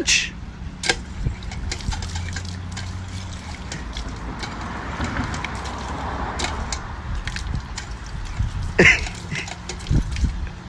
much.